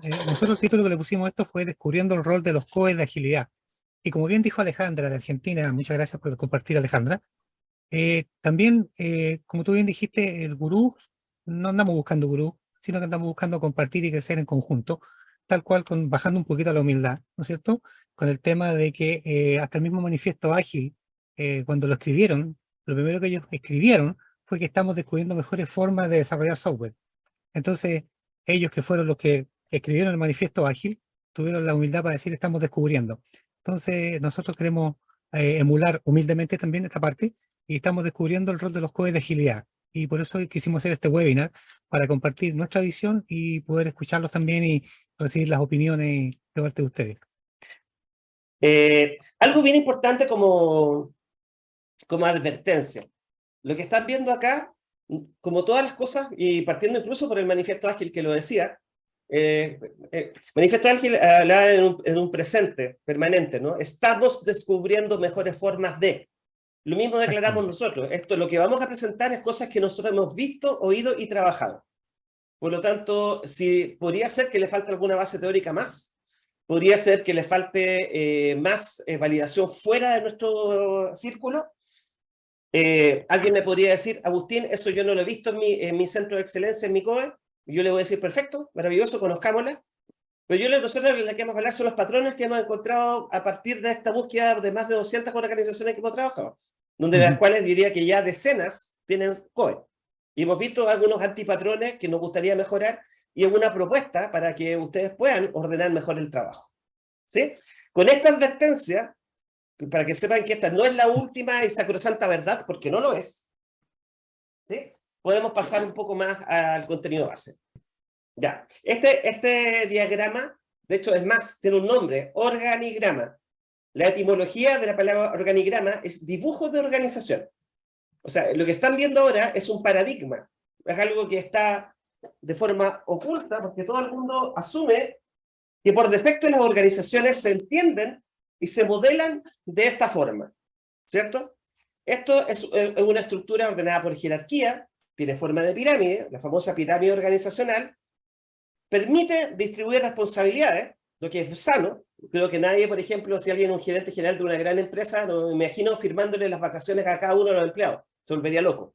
Eh, nosotros el título que le pusimos a esto fue Descubriendo el rol de los COE de agilidad. Y como bien dijo Alejandra de Argentina, muchas gracias por compartir Alejandra, eh, también, eh, como tú bien dijiste, el gurú, no andamos buscando gurú, sino que andamos buscando compartir y crecer en conjunto, tal cual con, bajando un poquito la humildad, ¿no es cierto? Con el tema de que hasta el mismo manifiesto ágil, cuando lo escribieron, lo primero que ellos escribieron fue que estamos descubriendo mejores formas de desarrollar software. Entonces, ellos que fueron los que escribieron el manifiesto ágil, tuvieron la humildad para decir estamos descubriendo. Entonces, nosotros queremos eh, emular humildemente también esta parte y estamos descubriendo el rol de los COE de agilidad. Y por eso quisimos hacer este webinar, para compartir nuestra visión y poder escucharlos también y recibir las opiniones de parte de ustedes. Eh, algo bien importante como, como advertencia. Lo que están viendo acá, como todas las cosas, y partiendo incluso por el manifiesto ágil que lo decía, eh, eh, manifiesto ágil hablaba en un, presente permanente, ¿no? Estamos descubriendo mejores formas de. Lo mismo declaramos nosotros. Esto, lo que vamos a presentar es cosas que nosotros hemos visto, oído y trabajado. Por lo tanto, si podría ser que le falte alguna base teórica más, podría ser que le falte eh, más validación fuera de nuestro círculo, eh, alguien me podría decir, Agustín, eso yo no lo he visto en mi, en mi centro de excelencia, en mi COE. Yo le voy a decir, perfecto, maravilloso, conozcámosla. Pero yo le nosotros le queremos hablar son los patrones que hemos encontrado a partir de esta búsqueda de más de 200 organizaciones que hemos trabajado, donde las cuales diría que ya decenas tienen COE. Y hemos visto algunos antipatrones que nos gustaría mejorar y alguna propuesta para que ustedes puedan ordenar mejor el trabajo. ¿Sí? Con esta advertencia, para que sepan que esta no es la última y sacrosanta verdad, porque no lo es, ¿sí? Podemos pasar un poco más al contenido base. Ya, este, este diagrama, de hecho es más, tiene un nombre, organigrama. La etimología de la palabra organigrama es dibujo de organización. O sea, lo que están viendo ahora es un paradigma, es algo que está de forma oculta, porque todo el mundo asume que por defecto las organizaciones se entienden y se modelan de esta forma, ¿cierto? Esto es una estructura ordenada por jerarquía, tiene forma de pirámide, la famosa pirámide organizacional, permite distribuir responsabilidades, lo que es sano. Creo que nadie, por ejemplo, si alguien es un gerente general de una gran empresa, me imagino firmándole las vacaciones a cada uno de los empleados. Se volvería loco.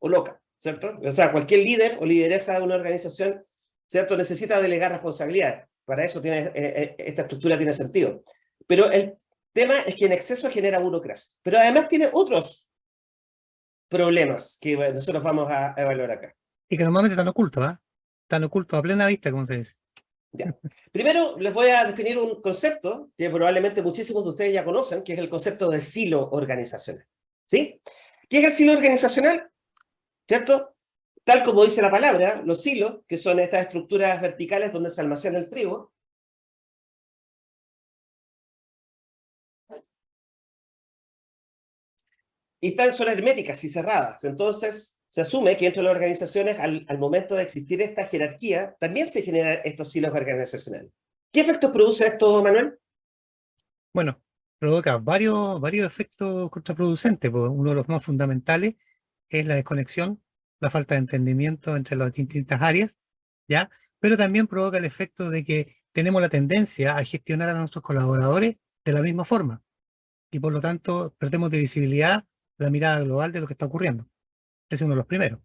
O loca, ¿cierto? O sea, cualquier líder o lideresa de una organización, ¿cierto? Necesita delegar responsabilidades. Para eso tiene, eh, eh, esta estructura tiene sentido. Pero el tema es que en exceso genera burocracia. Pero además tiene otros problemas que nosotros vamos a evaluar acá. Y que normalmente están ocultos, ¿ah? Están ocultos a plena vista, como se dice. Ya. Primero les voy a definir un concepto que probablemente muchísimos de ustedes ya conocen, que es el concepto de silo organizacional. ¿Sí? ¿Qué es el silo organizacional? ¿Cierto? Tal como dice la palabra, los silos, que son estas estructuras verticales donde se almacena el trigo, y están son herméticas y cerradas. Entonces, se asume que dentro de las organizaciones, al, momento de existir esta jerarquía, también se generan estos silos organizacionales. ¿Qué efectos produce esto, Manuel? Bueno, provoca varios, varios efectos contraproducentes. Pues, uno de los más fundamentales es la desconexión, la falta de entendimiento entre las distintas áreas, ¿ya? Pero también provoca el efecto de que tenemos la tendencia a gestionar a nuestros colaboradores de la misma forma. Y por lo tanto, perdemos de visibilidad la mirada global de lo que está ocurriendo. es uno de los primeros.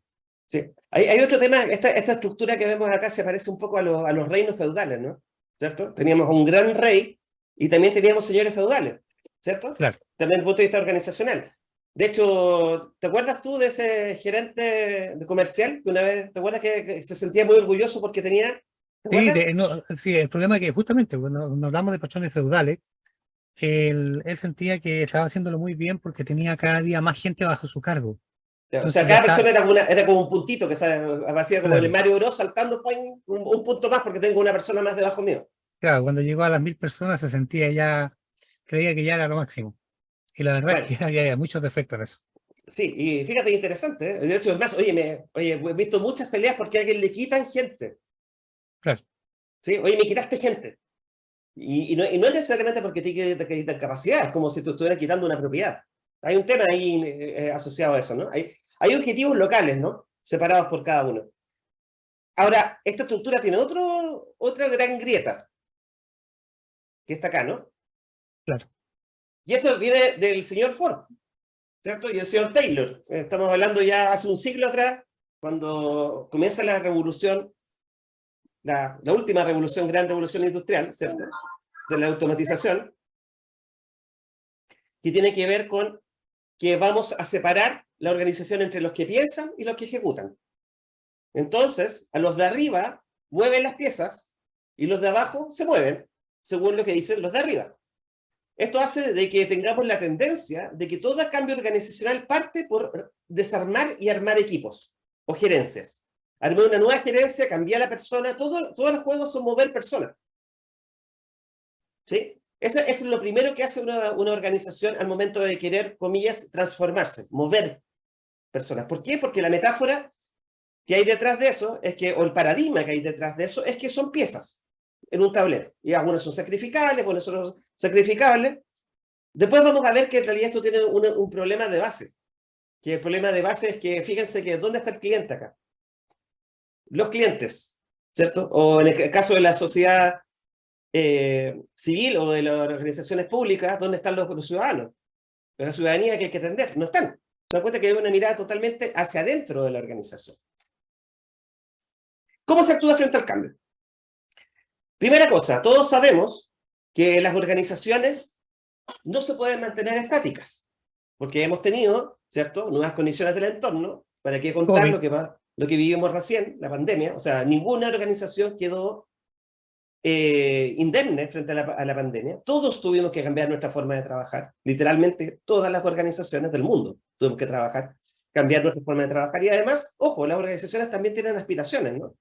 Sí. Hay, otro tema, esta, esta, estructura que vemos acá se parece un poco a, a los reinos feudales, ¿no? ¿Cierto? Teníamos un gran rey y también teníamos señores feudales, ¿cierto? Claro. También desde el punto de vista organizacional. De hecho, ¿te acuerdas tú de ese gerente de comercial que una vez, ¿te acuerdas que, se sentía muy orgulloso porque tenía... Sí, sí, el problema es que justamente cuando, cuando hablamos de patrones feudales, él, sentía que estaba haciéndolo muy bien porque tenía cada día más gente bajo su cargo. o sea, cada persona era como, era como, un puntito que hacía como el Mario Bros saltando un, un, punto más porque tengo una persona más debajo mío. Claro, cuando llegó a las mil personas se sentía ya, creía que ya era lo máximo. Y la verdad es que había muchos defectos en eso. Sí, y fíjate, interesante. ¿eh? De hecho, es más, oye, me, oye, he visto muchas peleas porque a alguien le quitan gente. Claro. Sí, oye, me quitaste gente. Y, no, y, no, necesariamente porque te quitan capacidad, es como si te estuvieran quitando una propiedad. Hay un tema ahí eh, asociado a eso, ¿no? Hay, hay objetivos locales, ¿no? Separados por cada uno. Ahora, esta estructura tiene otro, otra gran grieta, que está acá, ¿no? Claro. Y esto viene del señor Ford, ¿cierto? Y el señor Taylor. Estamos hablando ya hace un siglo atrás, cuando comienza la revolución, la, última revolución, gran revolución industrial. De la automatización, que tiene que ver con que vamos a separar la organización entre los que piensan y los que ejecutan. Entonces, a los de arriba mueven las piezas y los de abajo se mueven, según lo que dicen los de arriba. Esto hace de que tengamos la tendencia de que todo cambio organizacional parte por desarmar y armar equipos o gerencias. Armar una nueva gerencia, cambiar la persona, todo, todos los juegos son mover personas. ¿Sí? Eso, es lo primero que hace una, una, organización al momento de querer, comillas, transformarse, mover personas. ¿Por qué? Porque la metáfora que hay detrás de eso, es que, o el paradigma que hay detrás de eso, es que son piezas en un tablero. Y algunas son sacrificables, algunas son sacrificables. Después vamos a ver que en realidad esto tiene un, un problema de base. Que el problema de base es que, fíjense que, ¿dónde está el cliente acá? Los clientes, ¿cierto? O en el caso de la sociedad eh, civil o de las organizaciones públicas, ¿dónde están los, los ciudadanos? La ciudadanía que hay que atender, no están. Se dan cuenta que hay una mirada totalmente hacia adentro de la organización. ¿Cómo se actúa frente al cambio? Primera cosa, todos sabemos que las organizaciones no se pueden mantener estáticas, porque hemos tenido, ¿cierto?, nuevas condiciones del entorno, para qué contar lo que, va, lo que vivimos recién, la pandemia, o sea, ninguna organización quedó eh, indemne frente a la, a la, pandemia. Todos tuvimos que cambiar nuestra forma de trabajar. Literalmente, todas las organizaciones del mundo tuvimos que trabajar, cambiar nuestra forma de trabajar. Y además, ojo, las organizaciones también tienen aspiraciones, ¿no?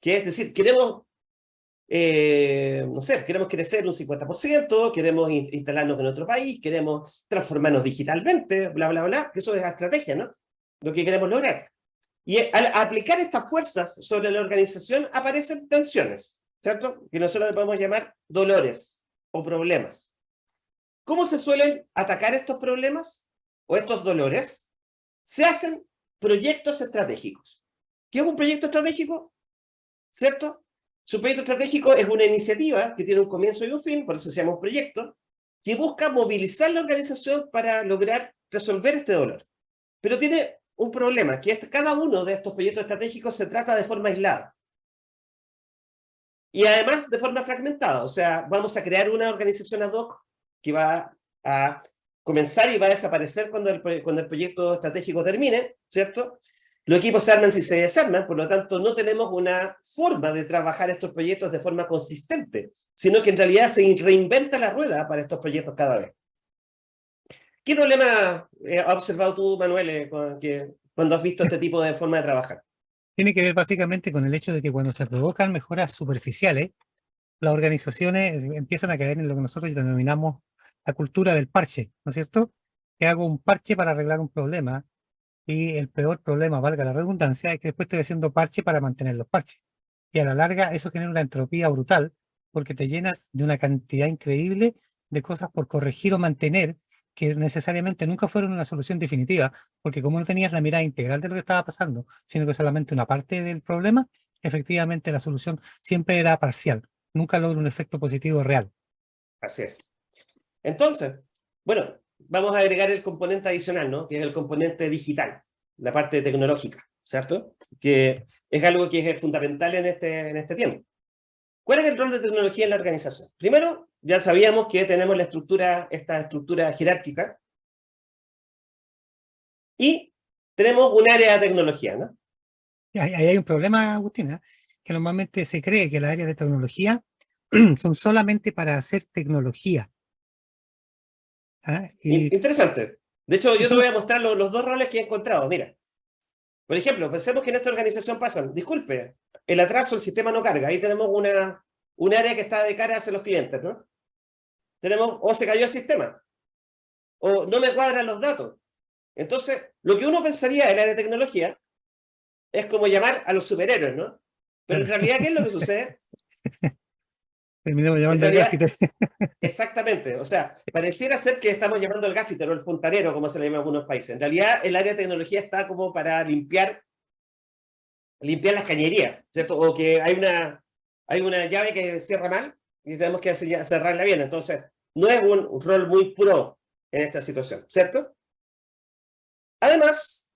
Que es decir, queremos, eh, no sé, queremos crecer un 50%, queremos instalarnos en otro país, queremos transformarnos digitalmente, bla, bla, bla, que eso es la estrategia, ¿no? Lo que queremos lograr. Y al aplicar estas fuerzas sobre la organización aparecen tensiones, ¿cierto? Que nosotros le podemos llamar dolores o problemas. ¿Cómo se suelen atacar estos problemas o estos dolores? Se hacen proyectos estratégicos. ¿Qué es un proyecto estratégico? ¿cierto? Su proyecto estratégico es una iniciativa que tiene un comienzo y un fin, por eso se llama proyecto, que busca movilizar la organización para lograr resolver este dolor. Pero tiene un problema, que es que cada uno de estos proyectos estratégicos se trata de forma aislada. Y además de forma fragmentada, o sea, vamos a crear una organización ad hoc que va a comenzar y va a desaparecer cuando el, cuando el proyecto estratégico termine, ¿cierto? Los equipos se arman si se desarman, por lo tanto no tenemos una forma de trabajar estos proyectos de forma consistente, sino que en realidad se reinventa la rueda para estos proyectos cada vez. ¿Qué problema eh, has observado tú, Manuel, eh, cuando has visto este tipo de forma de trabajar? Tiene que ver básicamente con el hecho de que cuando se provocan mejoras superficiales, las organizaciones empiezan a caer en lo que nosotros denominamos la cultura del parche, ¿no es cierto? Que hago un parche para arreglar un problema, y el peor problema, valga la redundancia, es que después estoy haciendo parche para mantener los parches. Y a la larga eso genera una entropía brutal, porque te llenas de una cantidad increíble de cosas por corregir o mantener, que necesariamente nunca fueron una solución definitiva, porque como no tenías la mirada integral de lo que estaba pasando, sino que solamente una parte del problema, efectivamente la solución siempre era parcial, nunca logra un efecto positivo real. Así es. Entonces, bueno, vamos a agregar el componente adicional, ¿no? Que es el componente digital, la parte tecnológica, ¿cierto? Que es algo que es fundamental en este, en este tiempo. ¿Cuál es el rol de tecnología en la organización? Primero, ya sabíamos que tenemos la estructura, esta estructura jerárquica, y tenemos un área de tecnología, ¿no? Ahí hay un problema, Agustina, que normalmente se cree que las áreas de tecnología son solamente para hacer tecnología. ¿Ah? Interesante. De hecho, yo te voy a mostrar los, los, dos roles que he encontrado. Mira, por ejemplo, pensemos que en esta organización pasan, disculpe, el atraso, el sistema no carga. Ahí tenemos una, un área que está de cara hacia los clientes, ¿no? Tenemos, o se cayó el sistema, o no me cuadran los datos. Entonces, lo que uno pensaría en área de tecnología es como llamar a los superhéroes, ¿no? Pero en realidad, ¿qué es lo que sucede? Terminamos llamando al gaffiter. Exactamente, o sea, pareciera ser que estamos llamando al gaffiter o el fontanero, como se le llama en algunos países. En realidad, el área de tecnología está como para limpiar limpiar las cañerías, ¿cierto? O que hay una, hay una llave que cierra mal y tenemos que cerrarla bien. Entonces, no es un rol muy pro en esta situación, ¿cierto? Además,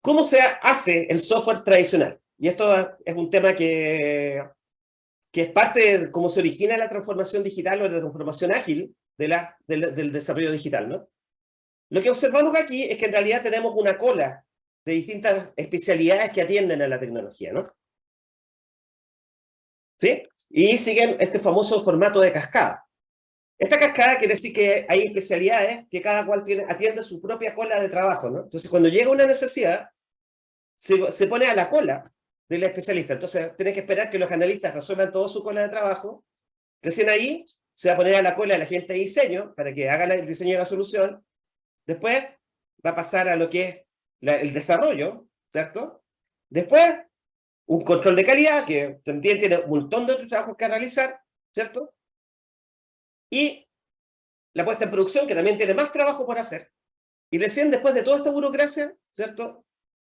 ¿cómo se hace el software tradicional? Y esto es un tema que, que es parte de cómo se origina la transformación digital o la transformación ágil de la, del, del desarrollo digital, ¿no? Lo que observamos aquí es que en realidad tenemos una cola de distintas especialidades que atienden a la tecnología, ¿no? ¿Sí? Y siguen este famoso formato de cascada. Esta cascada quiere decir que hay especialidades que cada cual tiene, atiende su propia cola de trabajo, ¿no? Entonces, cuando llega una necesidad, se, se pone a la cola del especialista. Entonces, tiene que esperar que los analistas resuelvan toda su cola de trabajo. Recién ahí se va a poner a la cola la gente de diseño para que haga el diseño de la solución. Después va a pasar a lo que es el desarrollo, ¿cierto? Después, un control de calidad, que también tiene un montón de otros trabajos que realizar, ¿cierto? Y la puesta en producción, que también tiene más trabajo por hacer. Y recién después de toda esta burocracia, ¿cierto?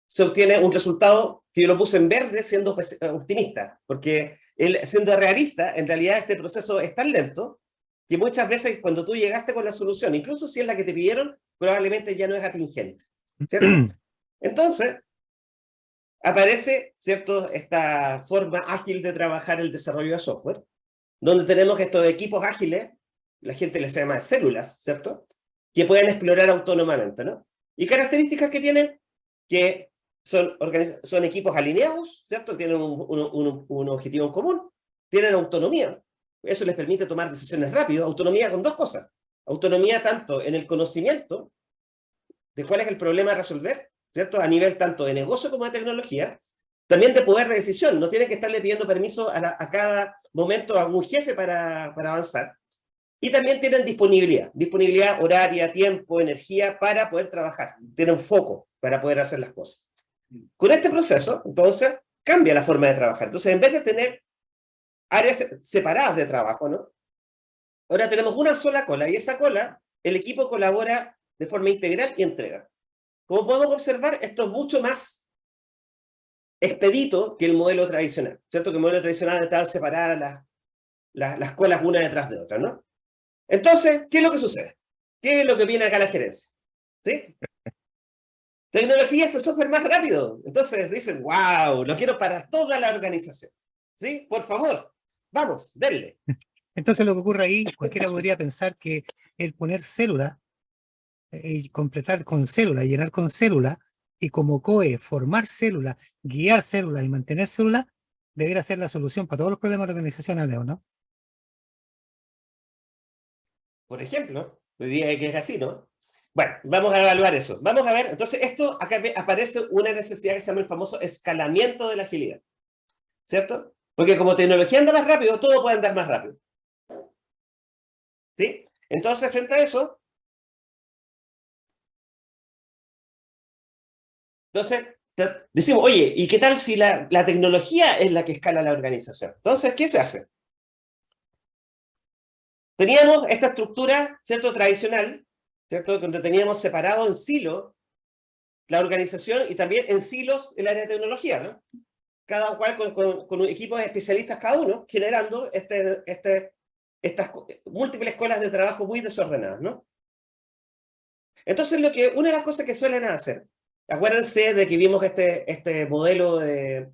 Se obtiene un resultado que yo lo puse en verde siendo eh, optimista, porque siendo realista, en realidad este proceso es tan lento que muchas veces cuando tú llegaste con la solución, incluso si es la que te pidieron, probablemente ya no es atingente. ¿cierto? Entonces, aparece ¿cierto? esta forma ágil de trabajar el desarrollo de software, donde tenemos estos equipos ágiles la gente les llama células, ¿cierto? Que pueden explorar autónomamente, ¿no? Y características que tienen, que son, son equipos alineados, ¿cierto? Tienen un, un, un, objetivo en común, tienen autonomía. Eso les permite tomar decisiones rápido, autonomía con dos cosas. Autonomía tanto en el conocimiento de cuál es el problema a resolver, ¿cierto? A nivel tanto de negocio como de tecnología, también de poder de decisión. No tienen que estarle pidiendo permiso a, cada momento a algún jefe para, para avanzar. Y también tienen disponibilidad, disponibilidad horaria, tiempo, energía para poder trabajar. Tienen foco para poder hacer las cosas. Con este proceso, entonces, cambia la forma de trabajar. Entonces, en vez de tener áreas separadas de trabajo, ¿no? Ahora tenemos una sola cola, y esa cola, el equipo colabora de forma integral y entrega. Como podemos observar, esto es mucho más expedito que el modelo tradicional, ¿cierto? Que el modelo tradicional estaba separadas las, las, las colas una detrás de otra, ¿no? Entonces, ¿qué es lo que sucede? ¿Qué es lo que viene acá la gerencia? ¿Sí? Tecnología es el software más rápido. Entonces dicen, wow, lo quiero para toda la organización. ¿Sí? Por favor, vamos, denle. Entonces lo que ocurre ahí, cualquiera podría pensar que el poner célula, eh, completar con célula, llenar con célula, y como COE, formar célula, guiar célula y mantener célula, debería ser la solución para todos los problemas organizacionales, ¿o no? por ejemplo, hoy día que es así, ¿no? Bueno, vamos a evaluar eso. Vamos a ver, entonces esto, acá aparece una necesidad que se llama el famoso escalamiento de la agilidad, ¿cierto? Porque como tecnología anda más rápido, todo puede andar más rápido. ¿Sí? Entonces, frente a eso, entonces, decimos, oye, ¿y qué tal si la, la tecnología es la que escala la organización? Entonces, ¿qué se hace? Teníamos esta estructura, ¿cierto?, tradicional, ¿cierto?, donde teníamos separado en silo la organización y también en silos el área de tecnología, ¿no? Cada cual con, con, equipos especialistas cada uno, generando este, este, estas múltiples escuelas de trabajo muy desordenadas, ¿no? Entonces, lo que, una de las cosas que suelen hacer, acuérdense de que vimos este, este modelo de,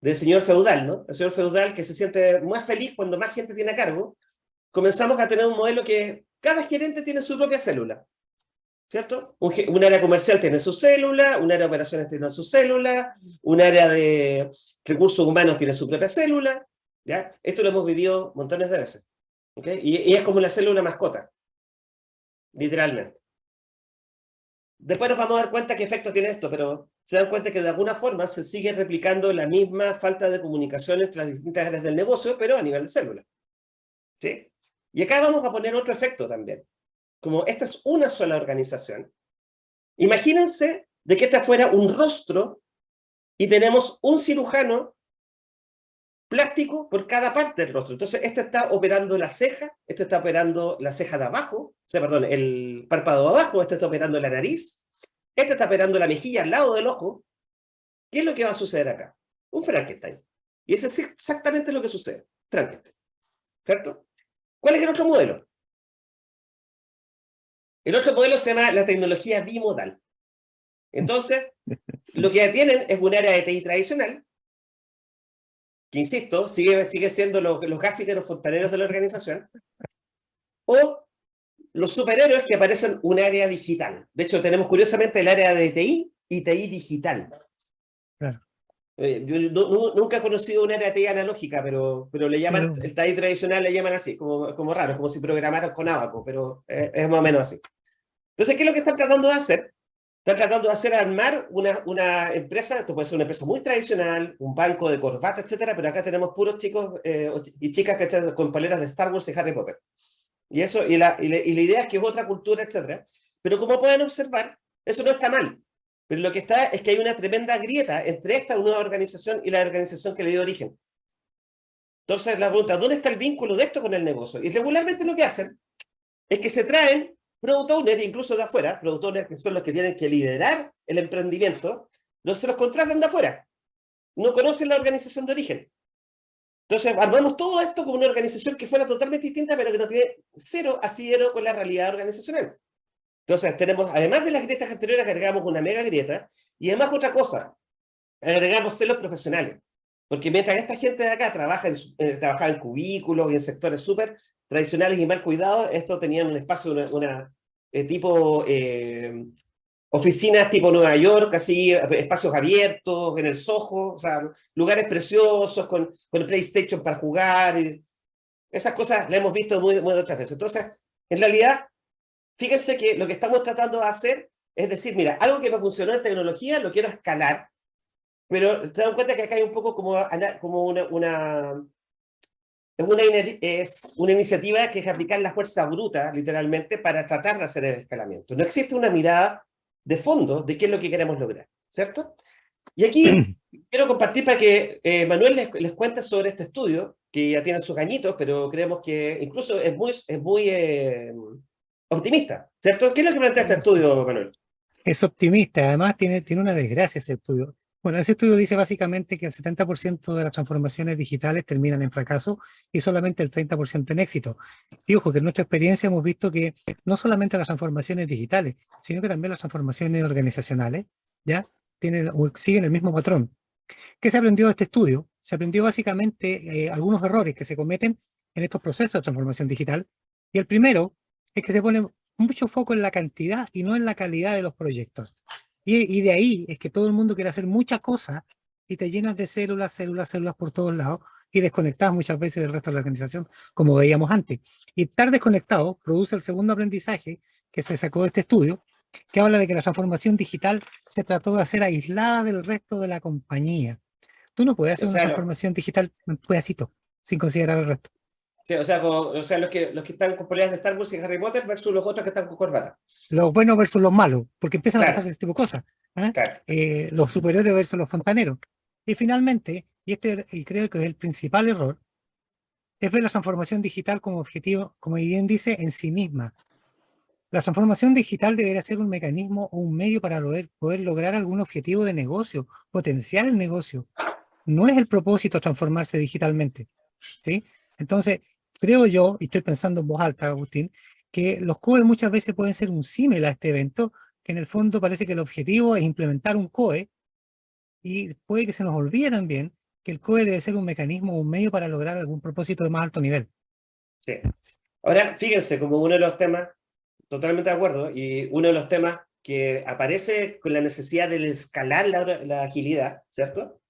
del señor feudal, ¿no? El señor feudal que se siente más feliz cuando más gente tiene cargo, comenzamos a tener un modelo que cada gerente tiene su propia célula. ¿Cierto? Un, área comercial tiene su célula, un área de operaciones tiene su célula, un área de recursos humanos tiene su propia célula. ¿ya? Esto lo hemos vivido montones de veces. ¿okay? Y, y es como la célula mascota, literalmente. Después nos vamos a dar cuenta qué efecto tiene esto, pero se dan cuenta que de alguna forma se sigue replicando la misma falta de comunicación entre las distintas áreas del negocio, pero a nivel de célula. ¿Sí? Y acá vamos a poner otro efecto también. Como esta es una sola organización, imagínense de que esta fuera un rostro y tenemos un cirujano plástico por cada parte del rostro. Entonces, este está operando la ceja, este está operando la ceja de abajo, o sea, perdón, el párpado de abajo, este está operando la nariz, este está operando la mejilla al lado del ojo. ¿Qué es lo que va a suceder acá? Un Frankenstein. Y eso es exactamente lo que sucede. Tranquilo. ¿Cierto? ¿Cuál es el otro modelo? El otro modelo se llama la tecnología bimodal. Entonces, lo que tienen es un área de TI tradicional, que insisto, sigue, sigue siendo los, los los fontaneros de la organización, o los superhéroes que aparecen en un área digital. De hecho, tenemos curiosamente el área de TI y TI digital. Eh, yo nunca he conocido un área de TI analógica, pero, pero le llaman, el TI tradicional le llaman así, como, como raro, como si programaran con Abaco, pero es más o menos así. Entonces, ¿qué es lo que están tratando de hacer? Están tratando de hacer armar una, una empresa, esto puede ser una empresa muy tradicional, un banco de corbata, etcétera, pero acá tenemos puros chicos eh, y chicas que con paleras de Star Wars y Harry Potter. Y, eso, y, la, y, la, idea es que es otra cultura, etcétera. Pero como pueden observar, eso no está mal. Pero lo que está es que hay una tremenda grieta entre esta nueva organización y la organización que le dio origen. Entonces la pregunta, ¿dónde está el vínculo de esto con el negocio? Y regularmente lo que hacen es que se traen product owners, incluso de afuera, product owners que son los que tienen que liderar el emprendimiento, los se los contratan de afuera. No conocen la organización de origen. Entonces, armamos todo esto como una organización que fuera totalmente distinta, pero que no tiene cero asidero con la realidad organizacional. Entonces, tenemos, además de las grietas anteriores, agregamos una mega grieta, y además otra cosa, agregamos celos profesionales. Porque mientras esta gente de acá trabaja en, eh, trabajaba en cubículos y en sectores súper tradicionales y mal cuidados, estos tenían un espacio, una, una eh, tipo eh, oficinas tipo Nueva York, así, espacios abiertos, en el Soho, o sea, lugares preciosos, con, con PlayStation para jugar, y esas cosas las hemos visto muy, muy otras veces. Entonces, en realidad, fíjense que lo que estamos tratando de hacer es decir, mira, algo que me funcionó en tecnología lo quiero escalar, pero te das cuenta que acá hay un poco como, como una, una, es una, es una iniciativa que es aplicar la fuerza bruta, literalmente, para tratar de hacer el escalamiento. No existe una mirada de fondo de qué es lo que queremos lograr, ¿cierto? Y aquí quiero compartir para que eh, Manuel les, les, cuente sobre este estudio, que ya tiene sus añitos, pero creemos que incluso es muy, es muy eh, optimista, ¿cierto? ¿Qué es lo que plantea este estudio, Manuel? Es optimista, además tiene, tiene una desgracia ese estudio. Bueno, ese estudio dice básicamente que el 70% de las transformaciones digitales terminan en fracaso y solamente el 30% en éxito. Y ojo, que en nuestra experiencia hemos visto que no solamente las transformaciones digitales, sino que también las transformaciones organizacionales, ¿ya? Tienen, siguen el mismo patrón. ¿Qué se aprendió de este estudio? Se aprendió básicamente eh, algunos errores que se cometen en estos procesos de transformación digital. Y el primero es que se pone mucho foco en la cantidad y no en la calidad de los proyectos. Y, de ahí es que todo el mundo quiere hacer muchas cosas y te llenas de células, células, células por todos lados y desconectas muchas veces del resto de la organización, como veíamos antes. Y estar desconectado produce el segundo aprendizaje que se sacó de este estudio, que habla de que la transformación digital se trató de hacer aislada del resto de la compañía. Tú no puedes hacer una transformación digital en pedacito, sin considerar el resto. Sí, o sea, o sea los, que, los que están con poleras de Star Wars y Harry Potter versus los otros que están con corbata. Los buenos versus los malos, porque empiezan a pasarse este tipo de cosas. ¿eh? Eh, los superiores versus los fontaneros. Y finalmente, y este y creo que es el principal error, es ver la transformación digital como objetivo, como bien dice, en sí misma. La transformación digital debería ser un mecanismo o un medio para poder, poder lograr algún objetivo de negocio, potenciar el negocio. No es el propósito transformarse digitalmente. ¿sí? Entonces, creo yo, y estoy pensando en voz alta, Agustín, que los COE muchas veces pueden ser un símil a este evento, que en el fondo parece que el objetivo es implementar un COE, y puede que se nos olvide también que el COE debe ser un mecanismo o un medio para lograr algún propósito de más alto nivel. Sí. Ahora, fíjense, como uno de los temas, totalmente de acuerdo, y uno de los temas que aparece con la necesidad de escalar la, la agilidad, ¿cierto?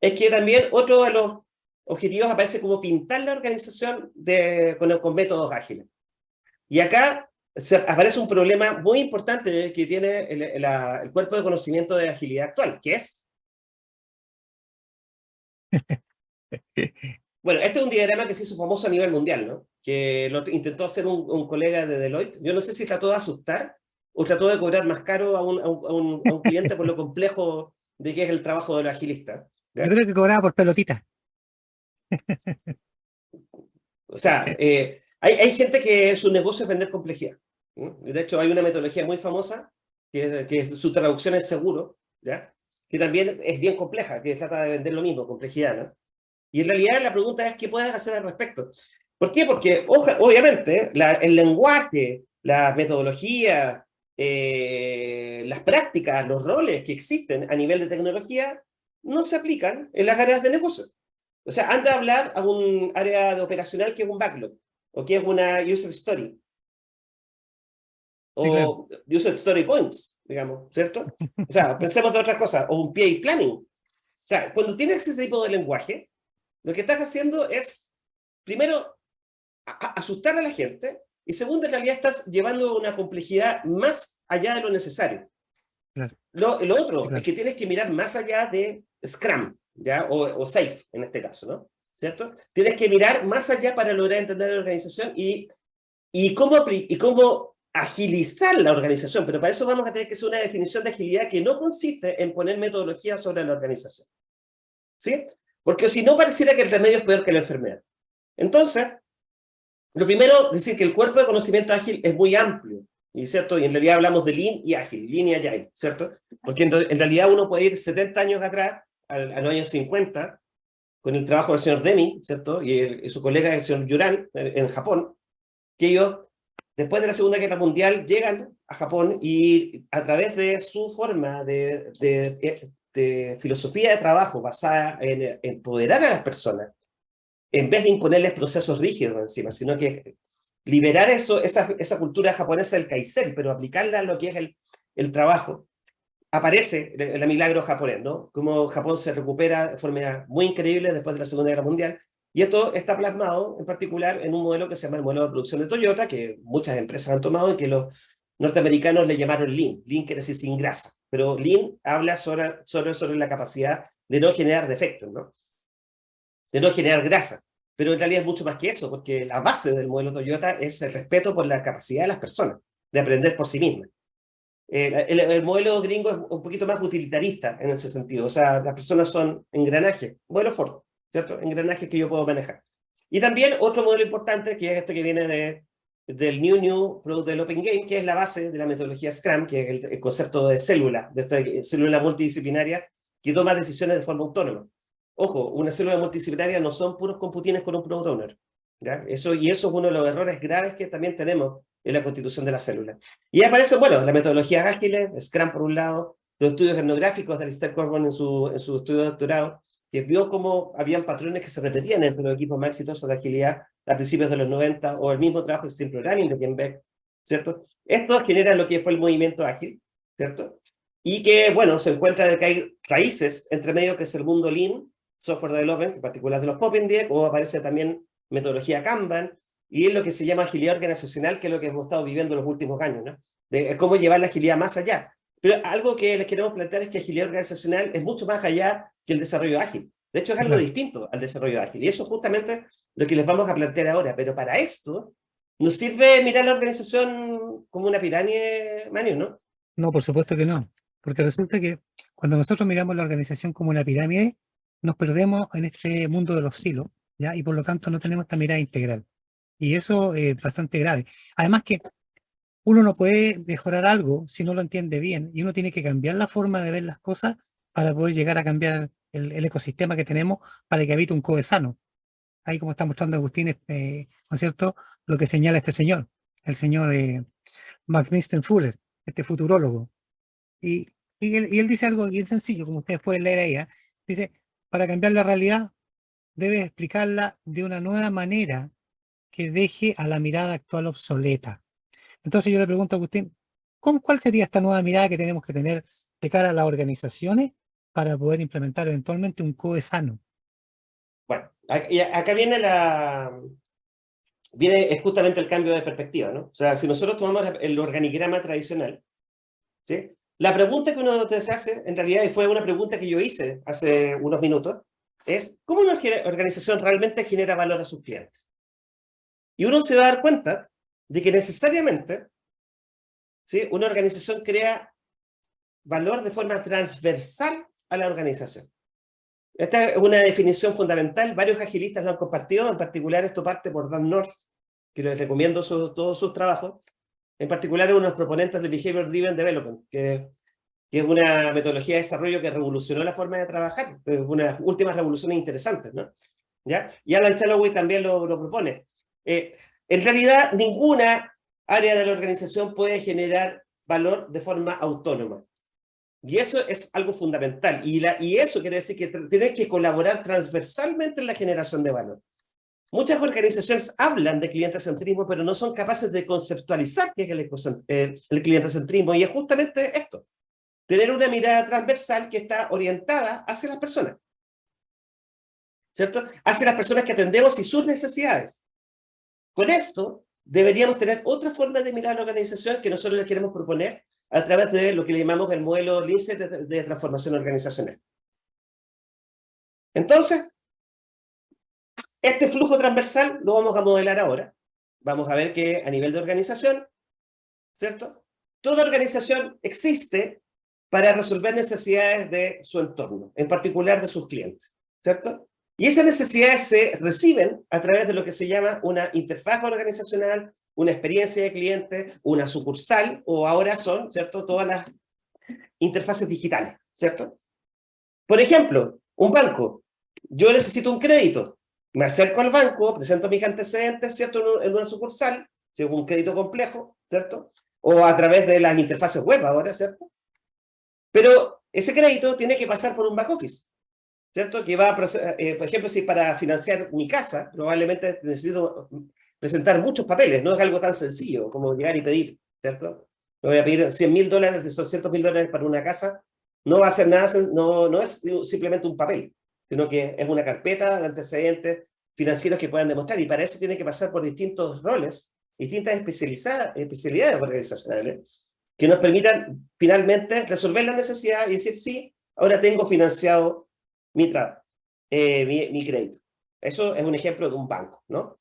Es que también otro de los objetivos aparece como pintar la organización de, con, con métodos ágiles. Y acá aparece un problema muy importante que tiene el, el, cuerpo de conocimiento de agilidad actual, que es... Bueno, este es un diagrama que se hizo famoso a nivel mundial, ¿no? Que lo intentó hacer un, un colega de Deloitte. Yo no sé si trató de asustar o trató de cobrar más caro a un, a un, a un cliente por lo complejo de qué es el trabajo del agilista. Yo creo que cobraba por pelotita. O sea, eh, hay, hay, gente que su negocio es vender complejidad. De hecho, hay una metodología muy famosa, que, su traducción es seguro, ¿ya? que también es bien compleja, que trata de vender lo mismo, complejidad. ¿no? Y en realidad la pregunta es, ¿qué puedes hacer al respecto? ¿Por qué? Porque obviamente el lenguaje, la metodología, eh, las prácticas, los roles que existen a nivel de tecnología no se aplican en las áreas de negocio. O sea, anda a hablar a un área de operacional que es un backlog, o que es una user story, o user story points, digamos, ¿cierto? O sea, pensemos de otras cosas, o un PA planning. O sea, cuando tienes ese tipo de lenguaje, lo que estás haciendo es, primero, asustar a la gente, y segundo, en realidad estás llevando una complejidad más allá de lo necesario. Lo, lo, otro es que tienes que mirar más allá de Scrum, ¿ya? O, o, Safe, en este caso, ¿no? ¿Cierto? Tienes que mirar más allá para lograr entender la organización y, y, cómo, y cómo agilizar la organización, pero para eso vamos a tener que hacer una definición de agilidad que no consiste en poner metodología sobre la organización. ¿Sí? Porque si no pareciera que el remedio es peor que la enfermedad. Entonces, lo primero, decir que el cuerpo de conocimiento ágil es muy amplio, ¿y cierto? Y en realidad hablamos de Lean y Ágil, Lean y Agile, ¿cierto? Porque en, realidad uno puede ir 70 años atrás, al, a los años 50, con el trabajo del señor Demi, ¿cierto? Y, su colega, el señor Yuran, en, Japón, que ellos, después de la Segunda Guerra Mundial, llegan a Japón y a través de su forma de, de, de filosofía de trabajo basada en empoderar a las personas, en vez de imponerles procesos rígidos encima, sino que liberar eso, esa, esa cultura japonesa del kaizen, pero aplicarla a lo que es el, el trabajo, aparece el, milagro japonés, ¿no? Como Japón se recupera de forma muy increíble después de la Segunda Guerra Mundial, y esto está plasmado en particular en un modelo que se llama el modelo de producción de Toyota, que muchas empresas han tomado y que los norteamericanos le llamaron Lean. Lean quiere decir sin grasa, pero Lean habla sobre, sobre, sobre la capacidad de no generar defectos, ¿no? de no generar grasa. Pero en realidad es mucho más que eso, porque la base del modelo Toyota es el respeto por la capacidad de las personas, de aprender por sí mismas. Eh, el, modelo gringo es un poquito más utilitarista en ese sentido, o sea, las personas son engranajes, modelo Ford, ¿cierto? Engranajes que yo puedo manejar. Y también otro modelo importante, que es este que viene de, del New New Product Developing Game, que es la base de la metodología Scrum, que es el, concepto de célula, de esta célula multidisciplinaria que toma decisiones de forma autónoma. Ojo, una célula multidisciplinaria no son puros computines con un product owner. ¿ya? Eso, y eso es uno de los errores graves que también tenemos en la constitución de la célula. Y aparece, bueno, la metodología ágil, Scrum por un lado, los estudios etnográficos de Alistair Corbin en su, en su estudio de doctorado, que vio cómo habían patrones que se repetían entre los equipos más exitosos de agilidad a principios de los 90, o el mismo trabajo de Stream Programming de Ken Beck, ¿cierto? Esto genera lo que fue el movimiento ágil, ¿cierto? Y que, bueno, se encuentra de que hay raíces entre medio que es el mundo Lean, software development, en particular de los Popindiec, o aparece también metodología Kanban, y es lo que se llama agilidad organizacional, que es lo que hemos estado viviendo en los últimos años, ¿no? De cómo llevar la agilidad más allá. Pero algo que les queremos plantear es que agilidad organizacional es mucho más allá que el desarrollo ágil. De hecho, es algo distinto al desarrollo ágil. Y eso es justamente lo que les vamos a plantear ahora. Pero para esto, ¿nos sirve mirar la organización como una pirámide, Manu, no? No, por supuesto que no. Porque resulta que cuando nosotros miramos la organización como una pirámide, nos perdemos en este mundo de los silos, ¿ya? Y por lo tanto no tenemos esta mirada integral. Y eso es bastante grave. Además que uno no puede mejorar algo si no lo entiende bien, y uno tiene que cambiar la forma de ver las cosas para poder llegar a cambiar el, ecosistema que tenemos para que habite un COE sano. Ahí como está mostrando Agustín, eh, ¿no es cierto?, lo que señala este señor, el señor eh, Max Mister Fuller, este futurólogo. Y, y, él, y, él, dice algo bien sencillo, como ustedes pueden leer ahí, ¿eh? dice, para cambiar la realidad, debe explicarla de una nueva manera que deje a la mirada actual obsoleta. Entonces yo le pregunto a Agustín, ¿cuál sería esta nueva mirada que tenemos que tener de cara a las organizaciones para poder implementar eventualmente un COE sano? Bueno, acá viene la... Viene justamente el cambio de perspectiva, ¿no? O sea, si nosotros tomamos el organigrama tradicional. La pregunta que uno se hace, en realidad, y fue una pregunta que yo hice hace unos minutos, es ¿cómo una organización realmente genera valor a sus clientes? Y uno se va a dar cuenta de que necesariamente ¿sí? una organización crea valor de forma transversal a la organización. Esta es una definición fundamental, varios agilistas lo han compartido, en particular esto parte por Dan North, que les recomiendo todos sus trabajos, en particular uno de los proponentes del Behavior Driven Development, que, que, es una metodología de desarrollo que revolucionó la forma de trabajar, una de las últimas revoluciones interesantes, ¿no? ¿ya? Y Alan Chaloway también lo, lo propone. Eh, en realidad, ninguna área de la organización puede generar valor de forma autónoma. Y eso es algo fundamental. Y, la, y eso quiere decir que tienes que colaborar transversalmente en la generación de valor. Muchas organizaciones hablan de cliente-centrismo, pero no son capaces de conceptualizar qué es el, eh, el cliente-centrismo. Y es justamente esto. Tener una mirada transversal que está orientada hacia las personas. ¿Cierto? Hacia las personas que atendemos y sus necesidades. Con esto, deberíamos tener otra forma de mirar la organización que nosotros les queremos proponer a través de lo que le llamamos el modelo LICE de, transformación organizacional. Entonces, este flujo transversal lo vamos a modelar ahora. Vamos a ver que a nivel de organización, ¿cierto? Toda organización existe para resolver necesidades de su entorno, en particular de sus clientes, ¿cierto? Y esas necesidades se reciben a través de lo que se llama una interfaz organizacional, una experiencia de cliente, una sucursal, o ahora son, ¿cierto?, todas las interfaces digitales, ¿cierto? Por ejemplo, un banco. Yo necesito un crédito. Me acerco al banco, presento mis antecedentes, ¿cierto?, en una sucursal, si un crédito complejo, ¿cierto? O a través de las interfaces web ahora, ¿cierto? Pero ese crédito tiene que pasar por un back office, ¿cierto? Que va a, eh, por ejemplo, si para financiar mi casa, probablemente necesito presentar muchos papeles, no es algo tan sencillo como llegar y pedir, ¿cierto? No voy a pedir 100 mil dólares, 200 mil dólares para una casa, no va a ser nada, no, no es simplemente un papel, sino que es una carpeta de antecedentes financieros que puedan demostrar, y para eso tiene que pasar por distintos roles, distintas especialidades organizacionales, que nos permitan finalmente resolver la necesidad y decir, sí, ahora tengo financiado mi, eh, mi, crédito. Eso es un ejemplo de un banco, ¿no?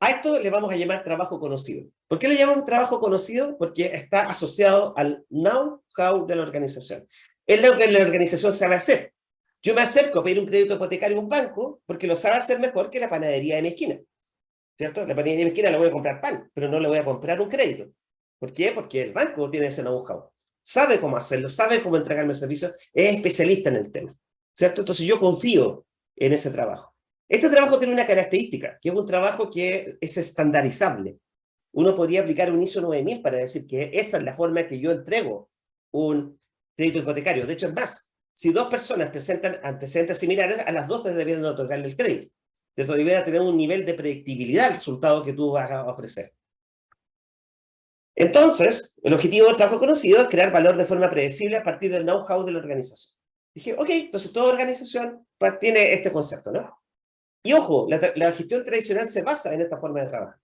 A esto le vamos a llamar trabajo conocido. ¿Por qué le llamamos trabajo conocido? Porque está asociado al know-how de la organización. Es lo que la organización sabe hacer. Yo me acerco a pedir un crédito hipotecario en un banco porque lo sabe hacer mejor que la panadería de mi esquina. ¿Cierto? La panadería de mi esquina le voy a comprar pan, pero no le voy a comprar un crédito. ¿Por qué? Porque el banco tiene ese know-how. Sabe cómo hacerlo, sabe cómo entregarme el servicio, es especialista en el tema. ¿Cierto? Entonces yo confío en ese trabajo. Este trabajo tiene una característica, que es un trabajo que es estandarizable. Uno podría aplicar un ISO 9000 para decir que esa es la forma en que yo entrego un crédito hipotecario. De hecho, es más, si dos personas presentan antecedentes similares, a las dos deberían otorgarle el crédito. Esto debería tener un nivel de predictibilidad al resultado que tú vas a ofrecer. Entonces, el objetivo del trabajo conocido es crear valor de forma predecible a partir del know-how de la organización. Dije, ok, entonces toda organización tiene este concepto, ¿no? Y ojo, la, gestión tradicional se basa en esta forma de trabajo.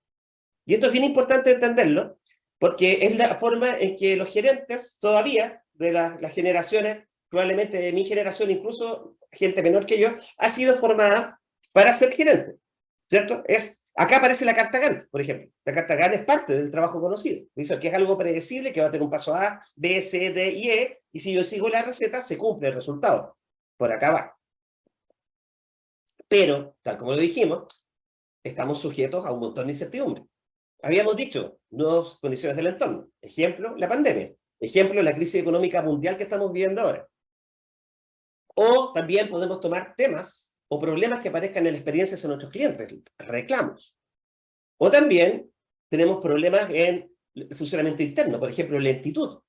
Y esto es bien importante entenderlo, porque es la forma en que los gerentes todavía, de las generaciones, probablemente de mi generación, incluso gente menor que yo, ha sido formada para ser gerente, ¿cierto? Es, acá aparece la carta Gantt, por ejemplo. La carta Gantt es parte del trabajo conocido. Dice que es algo predecible, que va a tener un paso A, B, C, D y E, y si yo sigo la receta, se cumple el resultado. Por acá va. Pero, tal como lo dijimos, estamos sujetos a un montón de incertidumbre. Habíamos dicho, nuevas condiciones del entorno. Ejemplo, la pandemia. Ejemplo, la crisis económica mundial que estamos viviendo ahora. O también podemos tomar temas o problemas que aparezcan en experiencias de nuestros clientes, reclamos. O también tenemos problemas en el funcionamiento interno, por ejemplo, lentitud,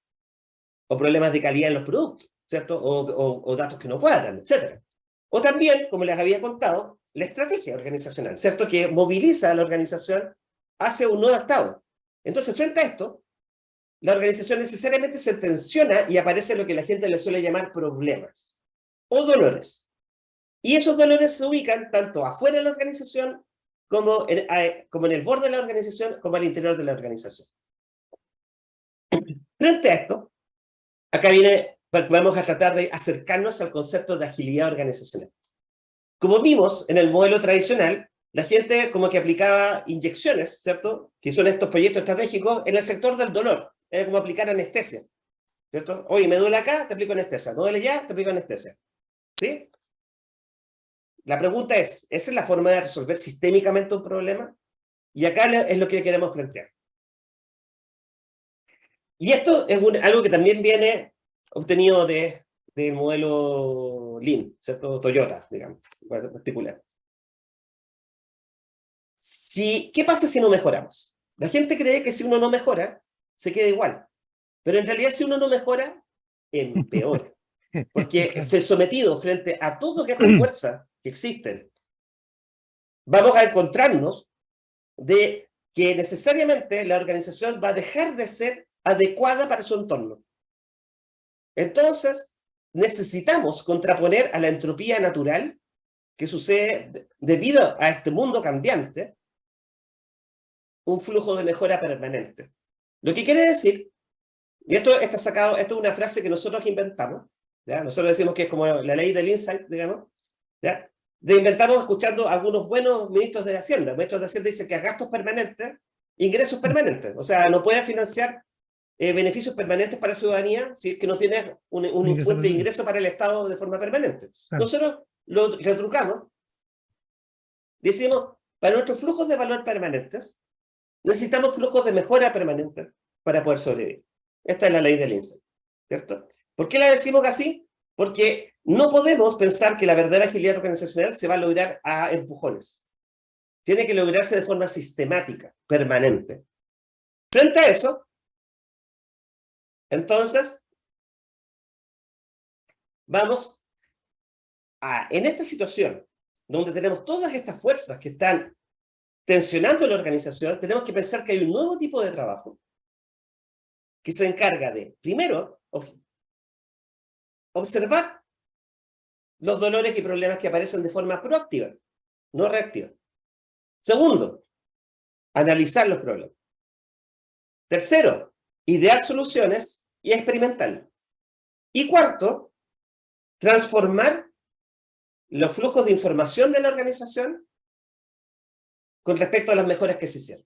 o problemas de calidad en los productos, ¿cierto? O, o datos que no cuadran, etcétera. O también, como les había contado, la estrategia organizacional, ¿cierto? Que moviliza a la organización hacia un nuevo estado. Entonces, frente a esto, la organización necesariamente se tensiona y aparece lo que la gente le suele llamar problemas o dolores. Y esos dolores se ubican tanto afuera de la organización como en, como en el borde de la organización, como al interior de la organización. Frente a esto, acá viene vamos a tratar de acercarnos al concepto de agilidad organizacional. Como vimos en el modelo tradicional, la gente como que aplicaba inyecciones, ¿cierto? Que son estos proyectos estratégicos en el sector del dolor. Era como aplicar anestesia, ¿cierto? Oye, me duele acá, te aplico anestesia. Me duele ya, te aplico anestesia. ¿Sí? La pregunta es, ¿esa es la forma de resolver sistémicamente un problema? Y acá es lo que queremos plantear. Y esto es algo que también viene obtenido de, del modelo Lean, ¿cierto? Toyota, digamos, en particular. si, ¿qué pasa si no mejoramos? La gente cree que si uno no mejora, se queda igual. Pero en realidad si uno no mejora, empeora. Porque sometido frente a todas estas fuerzas que existen, vamos a encontrarnos de que necesariamente la organización va a dejar de ser adecuada para su entorno. Entonces, necesitamos contraponer a la entropía natural que sucede debido a este mundo cambiante, un flujo de mejora permanente. Lo que quiere decir, y esto está sacado, esto es una frase que nosotros inventamos, ¿ya? nosotros decimos que es como la ley del insight, digamos, ¿ya? de inventamos escuchando algunos buenos ministros de Hacienda. Ministros de Hacienda dicen que a gastos permanentes, ingresos permanentes. O sea, no puede financiar eh, beneficios permanentes para la ciudadanía si es que no tiene un, un fuente de ingreso para el Estado de forma permanente. Nosotros lo retrucamos, decimos, para nuestros flujos de valor permanentes, necesitamos flujos de mejora permanente para poder sobrevivir. Esta es la ley del INSEE, ¿cierto? ¿Por qué la decimos así? Porque no podemos pensar que la verdadera agilidad organizacional se va a lograr a empujones. Tiene que lograrse de forma sistemática, permanente. Frente a eso, entonces, vamos a, en esta situación, donde tenemos todas estas fuerzas que están tensionando la organización, tenemos que pensar que hay un nuevo tipo de trabajo que se encarga de, primero, observar los dolores y problemas que aparecen de forma proactiva, no reactiva. Segundo, analizar los problemas. Tercero, idear soluciones y experimentar. Y cuarto, transformar los flujos de información de la organización con respecto a las mejoras que se hicieron.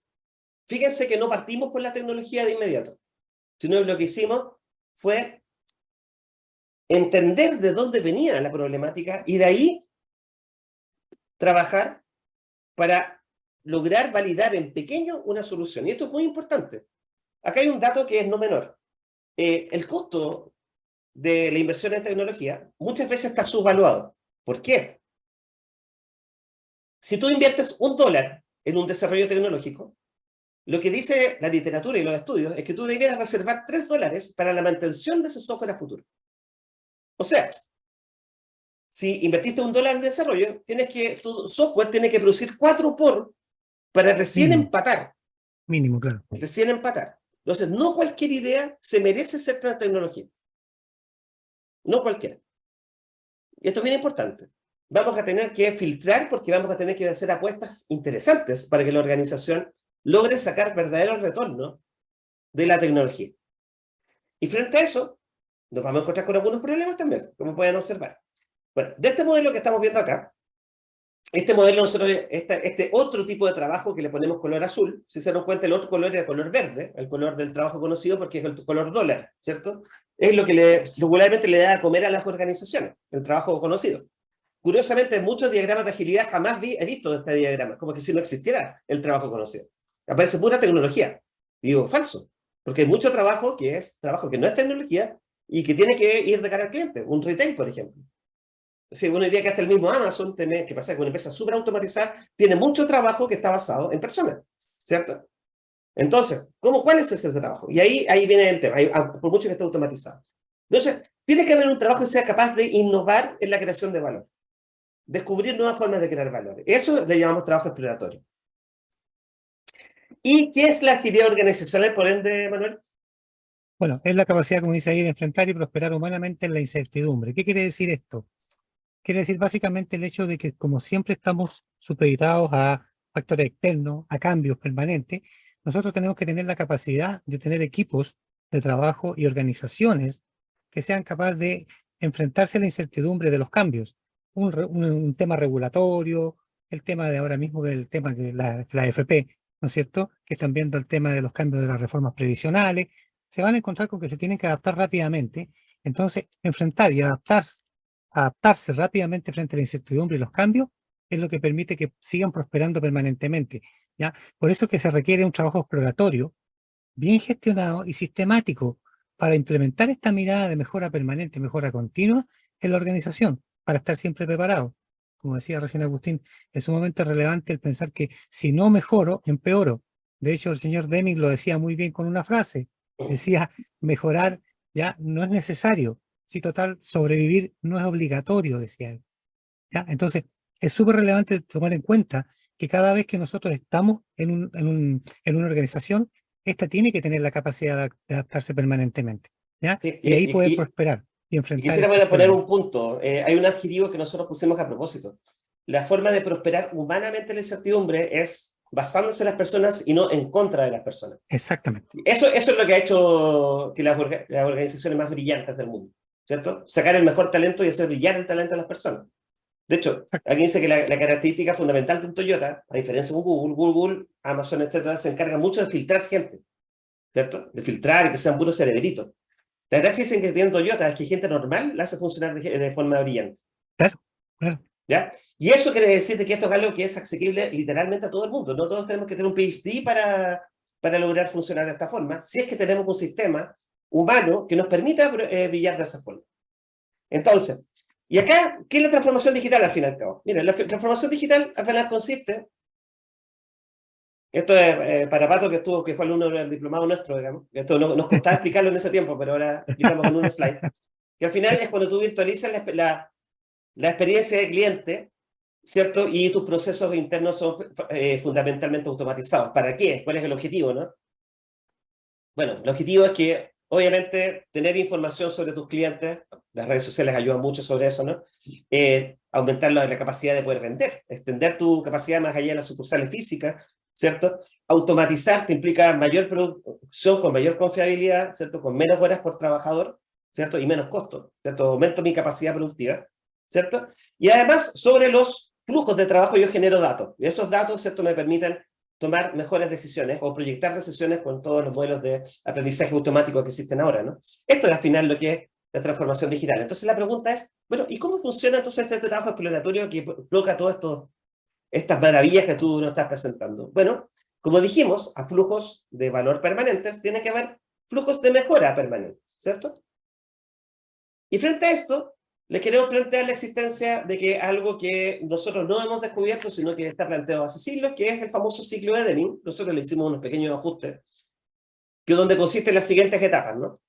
Fíjense que no partimos con la tecnología de inmediato, sino lo que hicimos fue entender de dónde venía la problemática y de ahí trabajar para lograr validar en pequeño una solución. Y esto es muy importante. Acá hay un dato que es no menor. Eh, el costo de la inversión en tecnología muchas veces está subvaluado. ¿Por qué? Si tú inviertes un dólar en un desarrollo tecnológico, lo que dice la literatura y los estudios es que tú deberías reservar tres dólares para la mantención de ese software a futuro. O sea, si invertiste un dólar en desarrollo, tienes que, tu software tiene que producir cuatro por para recién empatar. Mínimo, claro. Recién empatar. Entonces, no cualquier idea se merece ser tecnología. No cualquiera. Y esto es bien importante. Vamos a tener que filtrar porque vamos a tener que hacer apuestas interesantes para que la organización logre sacar verdadero retorno de la tecnología. Y frente a eso, nos vamos a encontrar con algunos problemas también, como pueden observar. Bueno, de este modelo que estamos viendo acá, este modelo, nosotros, este, otro tipo de trabajo que le ponemos color azul, si se dan cuenta, el otro color era color verde, el color del trabajo conocido porque es el color dólar, ¿cierto? Es lo que regularmente le da a comer a las organizaciones, el trabajo conocido. Curiosamente, en muchos diagramas de agilidad jamás vi, he visto este diagrama, como que si no existiera el trabajo conocido. Aparece pura tecnología. Y digo, falso, porque hay mucho trabajo que es trabajo que no es tecnología, y que tiene que ir de cara al cliente, un retail, por ejemplo. Si uno diría que hasta el mismo Amazon, que pasa que una empresa súper automatizada, tiene mucho trabajo que está basado en personas, ¿cierto? Entonces, ¿cómo, ¿cuál es ese trabajo? Y ahí, ahí viene el tema, ah, por mucho que esté automatizado. Entonces, tiene que haber un trabajo que sea capaz de innovar en la creación de valor. Descubrir nuevas formas de crear valor. Eso le llamamos trabajo exploratorio. ¿Y qué es la agilidad organizacional, por ende, Manuel? Bueno, es la capacidad, como dice ahí, de enfrentar y prosperar humanamente en la incertidumbre. ¿Qué quiere decir esto? Quiere decir básicamente el hecho de que como siempre estamos supeditados a factores externos, a cambios permanentes, nosotros tenemos que tener la capacidad de tener equipos de trabajo y organizaciones que sean capaces de enfrentarse a la incertidumbre de los cambios. Un, tema regulatorio, el tema de ahora mismo, el tema de la, la ¿no es cierto? Que están viendo el tema de los cambios de las reformas previsionales, se van a encontrar con que se tienen que adaptar rápidamente. Entonces, enfrentar y adaptarse, adaptarse rápidamente frente a la incertidumbre y los cambios es lo que permite que sigan prosperando permanentemente. ¿ya? Por eso es que se requiere un trabajo exploratorio, bien gestionado y sistemático para implementar esta mirada de mejora permanente, mejora continua en la organización, para estar siempre preparado. como decía recién Agustín, es sumamente relevante el pensar que si no mejoro, empeoro. De hecho, el señor Deming lo decía muy bien con una frase. Decía, mejorar ya no es necesario. Si total, sobrevivir no es obligatorio, decía él. ¿Ya? Entonces, es súper relevante tomar en cuenta que cada vez que nosotros estamos en, un, en, un, en una organización, esta tiene que tener la capacidad de adaptarse permanentemente. ¿ya? y ahí poder prosperar y enfrentar. Quisiera poner un punto. Eh, hay un adjetivo que nosotros pusimos a propósito. La forma de prosperar humanamente la incertidumbre es basándose en las personas y no en contra de las personas. Exactamente. Eso, eso es lo que ha hecho que las, las organizaciones más brillantes del mundo, ¿cierto? Sacar el mejor talento y hacer brillar el talento de las personas. De hecho, aquí dice que la, característica fundamental de un Toyota, a diferencia de Google, Google, Amazon, etcétera, se encarga mucho de filtrar gente, ¿cierto? De filtrar y que sean puros cerebritos. La gracia es que tienen Toyota es que gente normal la hace funcionar de, forma brillante. Claro, claro. ¿Ya? Y eso quiere decir que esto es algo que es accesible literalmente a todo el mundo. No todos tenemos que tener un PhD para, para lograr funcionar de esta forma, si es que tenemos un sistema humano que nos permita eh, brillar de esa forma. Entonces, y acá, ¿qué es la transformación digital al fin y al cabo? Mira, la transformación digital al final consiste, esto es eh, para Pato que estuvo, que fue alumno del diplomado nuestro, digamos, esto no, nos costaba explicarlo en ese tiempo, pero ahora explicamos en un slide, que al final es cuando tú virtualizas la, la, experiencia del cliente, ¿cierto? Y tus procesos internos son eh, fundamentalmente automatizados. ¿Para qué? ¿Cuál es el objetivo, no? Bueno, el objetivo es que Obviamente, tener información sobre tus clientes, las redes sociales ayudan mucho sobre eso, ¿no? Eh, aumentar la, capacidad de poder vender, extender tu capacidad más allá de las sucursales físicas, ¿cierto? Automatizar te implica mayor producción con mayor confiabilidad, ¿cierto? Con menos horas por trabajador, ¿cierto? Y menos costo, ¿cierto? Aumento mi capacidad productiva, ¿cierto? Y además, sobre los flujos de trabajo yo genero datos, y esos datos, ¿cierto? Me permiten tomar mejores decisiones o proyectar decisiones con todos los modelos de aprendizaje automático que existen ahora, ¿no? Esto es al final lo que es la transformación digital. Entonces la pregunta es, bueno, ¿y cómo funciona entonces este trabajo exploratorio que provoca todas estas maravillas que tú nos estás presentando? Bueno, como dijimos, a flujos de valor permanentes tiene que haber flujos de mejora permanentes, ¿cierto? Y frente a esto, les queremos plantear la existencia de que algo que nosotros no hemos descubierto, sino que está planteado hace siglos, que es el famoso ciclo de Deming. Nosotros le hicimos unos pequeños ajustes, que donde consiste en las siguientes etapas, ¿no?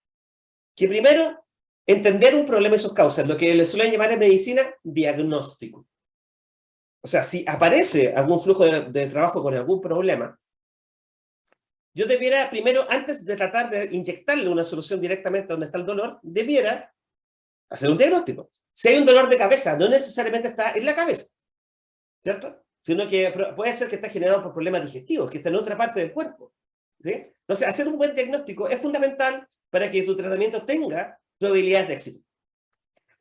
Que primero, entender un problema y sus causas, lo que le suelen llamar en medicina diagnóstico. O sea, si aparece algún flujo de, de trabajo con algún problema, yo debiera primero, antes de tratar de inyectarle una solución directamente donde está el dolor, debiera hacer un diagnóstico. Si hay un dolor de cabeza, no necesariamente está en la cabeza, ¿cierto? Sino que puede ser que está generado por problemas digestivos, que está en otra parte del cuerpo. ¿sí? Entonces, hacer un buen diagnóstico es fundamental para que tu tratamiento tenga probabilidades de éxito.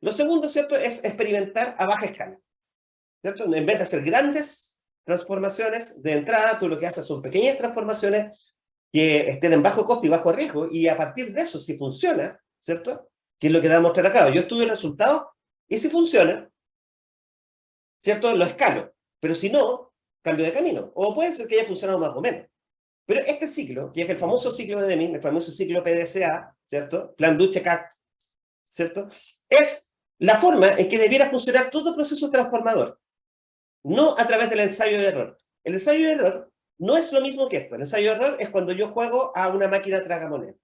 Lo segundo, ¿cierto?, es experimentar a baja escala. ¿cierto? En vez de hacer grandes transformaciones, de entrada tú lo que haces son pequeñas transformaciones que estén en bajo costo y bajo riesgo, y a partir de eso, si funciona, ¿cierto?, que es lo que da a mostrar acá. Yo estudio el resultado y si funciona, ¿cierto? Lo escalo. Pero si no, cambio de camino. O puede ser que haya funcionado más o menos. Pero este ciclo, que es el famoso ciclo de Deming, el famoso ciclo PDCA, ¿cierto? Plan Duche Cat, ¿cierto? Es la forma en que debiera funcionar todo proceso transformador. No a través del ensayo de error. El ensayo de error no es lo mismo que esto. El ensayo de error es cuando yo juego a una máquina tragamoneda.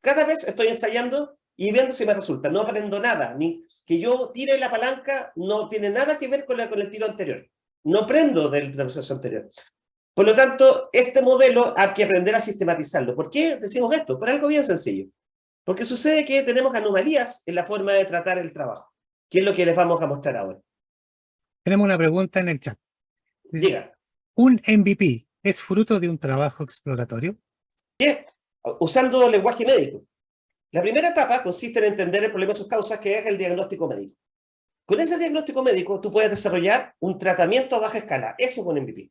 Cada vez estoy ensayando y viendo si me resulta. No aprendo nada, ni que yo tire la palanca no tiene nada que ver con, con el tiro anterior. No aprendo del, proceso anterior. Por lo tanto, este modelo hay que aprender a sistematizarlo. ¿Por qué decimos esto? Por algo bien sencillo. Porque sucede que tenemos anomalías en la forma de tratar el trabajo, que es lo que les vamos a mostrar ahora. Tenemos una pregunta en el chat. Diga. ¿Un MVP es fruto de un trabajo exploratorio? Bien, usando lenguaje médico. La primera etapa consiste en entender el problema y sus causas, que es el diagnóstico médico. Con ese diagnóstico médico, tú puedes desarrollar un tratamiento a baja escala. Eso es un MVP.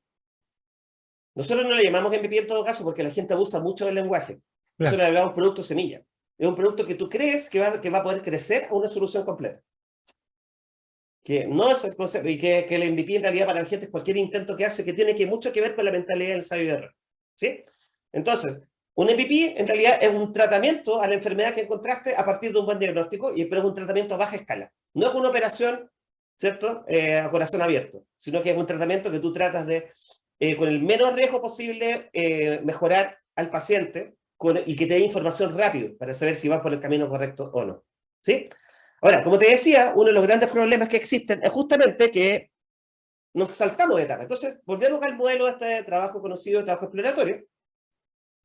Nosotros no le llamamos MVP en todo caso porque la gente abusa mucho del lenguaje. Nosotros le llamamos producto semilla. Es un producto que tú crees que va, que va a poder crecer a una solución completa. Que no es el concepto, y que, que el MVP en realidad para la gente es cualquier intento que hace que tiene que mucho que ver con la mentalidad del de error. ¿Sí? Entonces, un MVP en realidad es un tratamiento a la enfermedad que encontraste a partir de un buen diagnóstico, y pero es un tratamiento a baja escala. No es una operación ¿cierto? Eh, a corazón abierto, sino que es un tratamiento que tú tratas de, eh, con el menos riesgo posible, eh, mejorar al paciente y que te dé información rápido para saber si vas por el camino correcto o no. ¿Sí? Ahora, como te decía, uno de los grandes problemas que existen es justamente que nos saltamos de etapa. Entonces, volvemos al modelo de este trabajo conocido, trabajo exploratorio.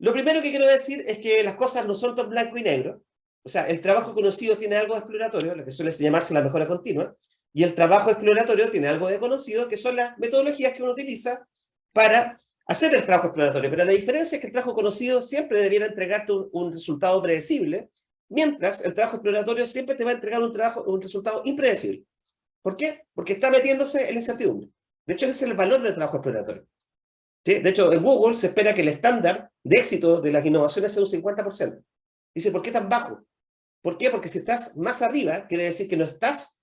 Lo primero que quiero decir es que las cosas no son tan blanco y negro. O sea, el trabajo conocido tiene algo exploratorio, lo que suele llamarse la mejora continua, y el trabajo exploratorio tiene algo de conocido, que son las metodologías que uno utiliza para hacer el trabajo exploratorio. Pero la diferencia es que el trabajo conocido siempre debiera entregarte un, resultado predecible, mientras el trabajo exploratorio siempre te va a entregar un, trabajo, un resultado impredecible. ¿Por qué? Porque está metiéndose en la incertidumbre. De hecho, ese es el valor del trabajo exploratorio. De hecho, en Google se espera que el estándar de éxito de las innovaciones sea un 50%. Dice, ¿por qué tan bajo? ¿Por qué? Porque si estás más arriba, quiere decir que no estás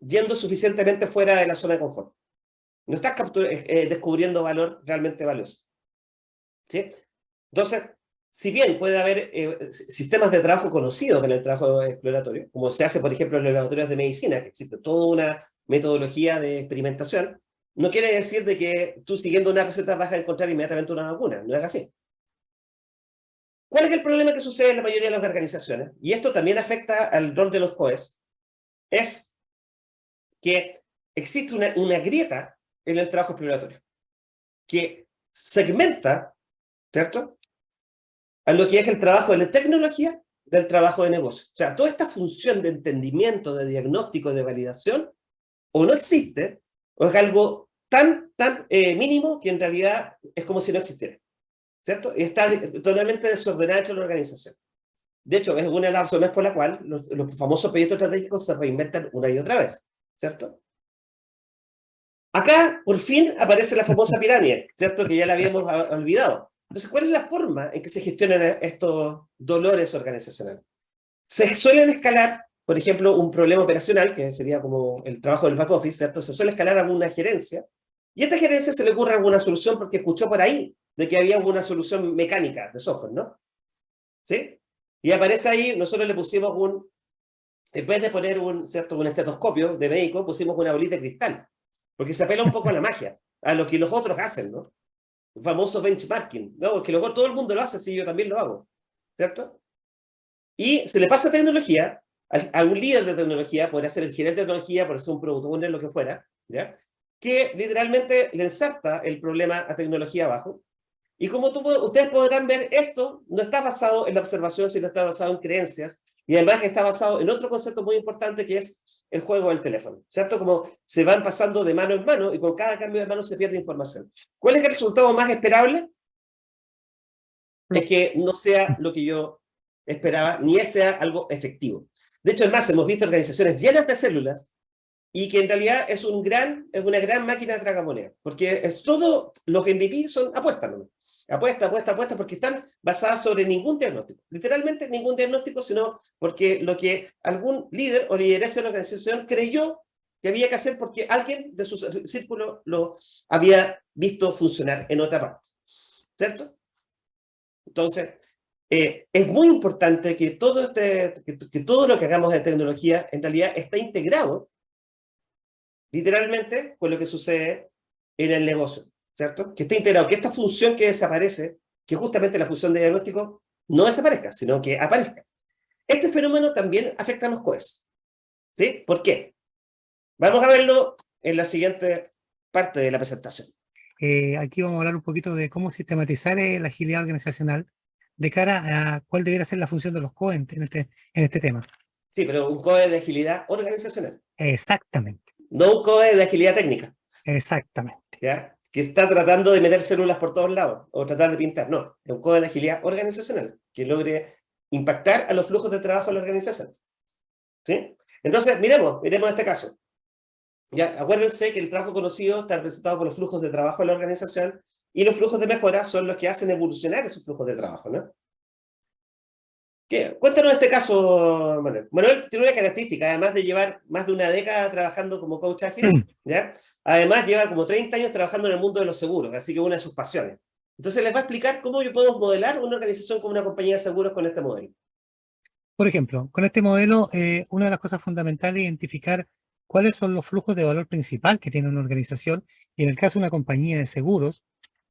yendo suficientemente fuera de la zona de confort. No estás eh, eh, descubriendo valor realmente valioso. ¿Sí? Entonces, si bien puede haber eh, sistemas de trabajo conocidos en el trabajo exploratorio, como se hace, por ejemplo, en los laboratorios de medicina, que existe toda una metodología de experimentación, no quiere decir de que tú siguiendo una receta vas a encontrar inmediatamente una vacuna, no es así. ¿Cuál es el problema que sucede en la mayoría de las organizaciones? Y esto también afecta al rol de los COEs. Es que existe una, una grieta en el trabajo exploratorio, que segmenta, ¿cierto? A lo que es el trabajo de la tecnología del trabajo de negocio. O sea, toda esta función de entendimiento, de diagnóstico, de validación, o no existe, o es algo tan, tan eh, mínimo que en realidad es como si no existiera. ¿Cierto? Y está totalmente desordenada dentro de la organización. De hecho, es una de las razones por la cual los, los famosos proyectos estratégicos se reinventan una y otra vez. ¿Cierto? Acá, por fin, aparece la famosa pirámide, ¿cierto? Que ya la habíamos olvidado. Entonces, ¿cuál es la forma en que se gestionan estos dolores organizacionales? Se suelen escalar, por ejemplo, un problema operacional, que sería como el trabajo del back office, ¿cierto? Se suele escalar a gerencia, y a esta gerencia se le ocurre alguna solución porque escuchó por ahí de que había alguna solución mecánica de software, ¿no? ¿Sí? Y aparece ahí, nosotros le pusimos un, en vez de poner un, ¿cierto? un estetoscopio de médico, pusimos una bolita de cristal. Porque se apela un poco a la magia, a lo que los otros hacen, ¿no? El famoso benchmarking, ¿no? Porque luego todo el mundo lo hace, así yo también lo hago, ¿cierto? Y se le pasa tecnología, a, un líder de tecnología, podría ser el gerente de tecnología, por ser un producto owner, lo que fuera, ¿ya? Que literalmente le ensarta el problema a tecnología abajo. Y como ustedes podrán ver, esto no está basado en la observación, sino está basado en creencias, y además está basado en otro concepto muy importante que es el juego del teléfono, ¿cierto? Como se van pasando de mano en mano y con cada cambio de mano se pierde información. ¿Cuál es el resultado más esperable? Es que no sea lo que yo esperaba, ni sea algo efectivo. De hecho, es más, hemos visto organizaciones llenas de células y que en realidad es, un gran, es una gran máquina de tragamoneda, porque es todo, lo que MVP son apuestas, ¿no? Apuesta, apuesta, apuesta, porque están basadas sobre ningún diagnóstico. Literalmente ningún diagnóstico, sino porque lo que algún líder o lideresa de la organización creyó que había que hacer porque alguien de su círculo lo había visto funcionar en otra parte. ¿Cierto? Entonces, eh, es muy importante que todo, este, que, que todo lo que hagamos de tecnología en realidad está integrado literalmente con lo que sucede en el negocio. ¿cierto? Que esté integrado, que esta función que desaparece, que justamente la función de diagnóstico, no desaparezca, sino que aparezca. Este fenómeno también afecta a los COEs. ¿Sí? ¿Por qué? Vamos a verlo en la siguiente parte de la presentación. Eh, aquí vamos a hablar un poquito de cómo sistematizar eh, la agilidad organizacional de cara a cuál debería ser la función de los COE en este, en este tema. Sí, pero un COE de agilidad organizacional. Exactamente. No un COE de agilidad técnica. Exactamente. ¿Ya? que está tratando de meter células por todos lados, o tratar de pintar, no, es un código de agilidad organizacional, que logre impactar a los flujos de trabajo de la organización. ¿Sí? Entonces, miremos, miremos este caso. Ya, acuérdense que el trabajo conocido está representado por los flujos de trabajo de la organización, y los flujos de mejora son los que hacen evolucionar esos flujos de trabajo, ¿no? ¿Qué? Cuéntanos este caso, Manuel. Manuel tiene una característica, además de llevar más de una década trabajando como coach ágil. ¿ya? Además lleva como 30 años trabajando en el mundo de los seguros, así que una de sus pasiones. Entonces les va a explicar cómo yo puedo modelar una organización como una compañía de seguros con este modelo. Por ejemplo, con este modelo, eh, una de las cosas fundamentales es identificar cuáles son los flujos de valor principal que tiene una organización, y en el caso de una compañía de seguros,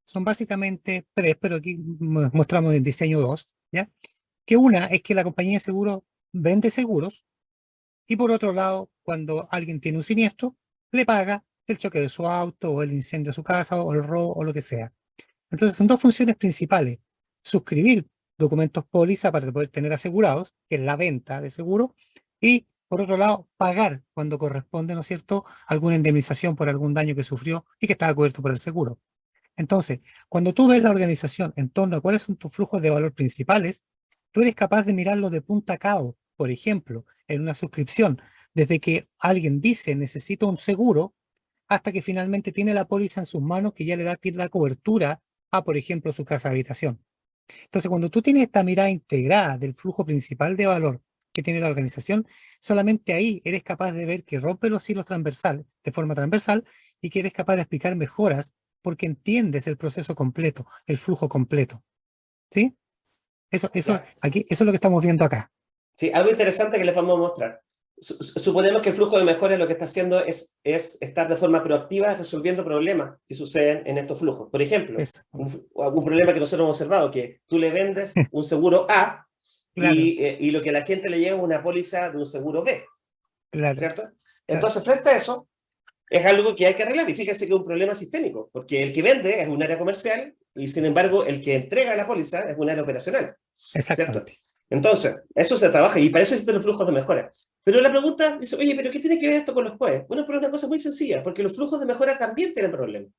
son básicamente tres, pero aquí mostramos el diseño dos, ¿ya? Que una es que la compañía de seguros vende seguros, y por otro lado, cuando alguien tiene un siniestro, le paga el choque de su auto, o el incendio de su casa, o el robo, o lo que sea. Entonces son dos funciones principales. Suscribir documentos póliza para poder tener asegurados, que es la venta de seguro, y por otro lado, pagar cuando corresponde, ¿no es cierto?, alguna indemnización por algún daño que sufrió y que estaba cubierto por el seguro. Entonces, cuando tú ves la organización en torno a cuáles son tus flujos de valor principales, tú eres capaz de mirarlo de punta a cabo. Por ejemplo, en una suscripción, desde que alguien dice necesito un seguro, hasta que finalmente tiene la póliza en sus manos que ya le da la cobertura a, por ejemplo, su casa de habitación. Entonces, cuando tú tienes esta mirada integrada del flujo principal de valor que tiene la organización, solamente ahí eres capaz de ver que rompe los hilos transversales de forma transversal y que eres capaz de explicar mejoras porque entiendes el proceso completo, el flujo completo. ¿Sí? Eso, eso, aquí, eso es lo que estamos viendo acá. Sí, algo interesante que les vamos a mostrar. Suponemos que el flujo de mejora lo que está haciendo es, es estar de forma proactiva resolviendo problemas que suceden en estos flujos. Por ejemplo, algún problema que nosotros hemos observado, que tú le vendes un seguro A eh, y, lo que la gente le lleva es una póliza de un seguro B. Claro. ¿Cierto? Entonces, frente a eso, es algo que hay que arreglar. Y fíjese que es un problema sistémico, porque el que vende es un área comercial y, sin embargo, el que entrega la póliza es un área operacional. Exactamente. Entonces, eso se trabaja y para eso existen los flujos de mejora. Pero la pregunta dice, oye, ¿pero qué tiene que ver esto con los jueces? Bueno, pero es una cosa muy sencilla, porque los flujos de mejora también tienen problemas.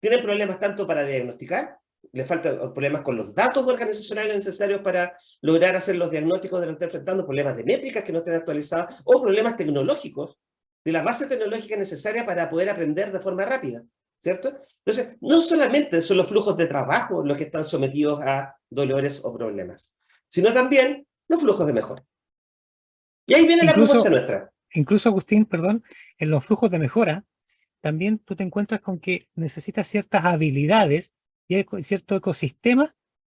Tienen problemas tanto para diagnosticar, le faltan problemas con los datos organizacionales necesarios para lograr hacer los diagnósticos de lo que están enfrentando, problemas de métricas que no estén actualizadas, o problemas tecnológicos, de la base tecnológica necesaria para poder aprender de forma rápida, ¿cierto? Entonces, no solamente son los flujos de trabajo los que están sometidos a dolores o problemas, sino también los flujos de mejora. Y ahí viene la propuesta nuestra. Incluso, Agustín, perdón, en los flujos de mejora, también tú te encuentras con que necesitas ciertas habilidades y cierto ecosistema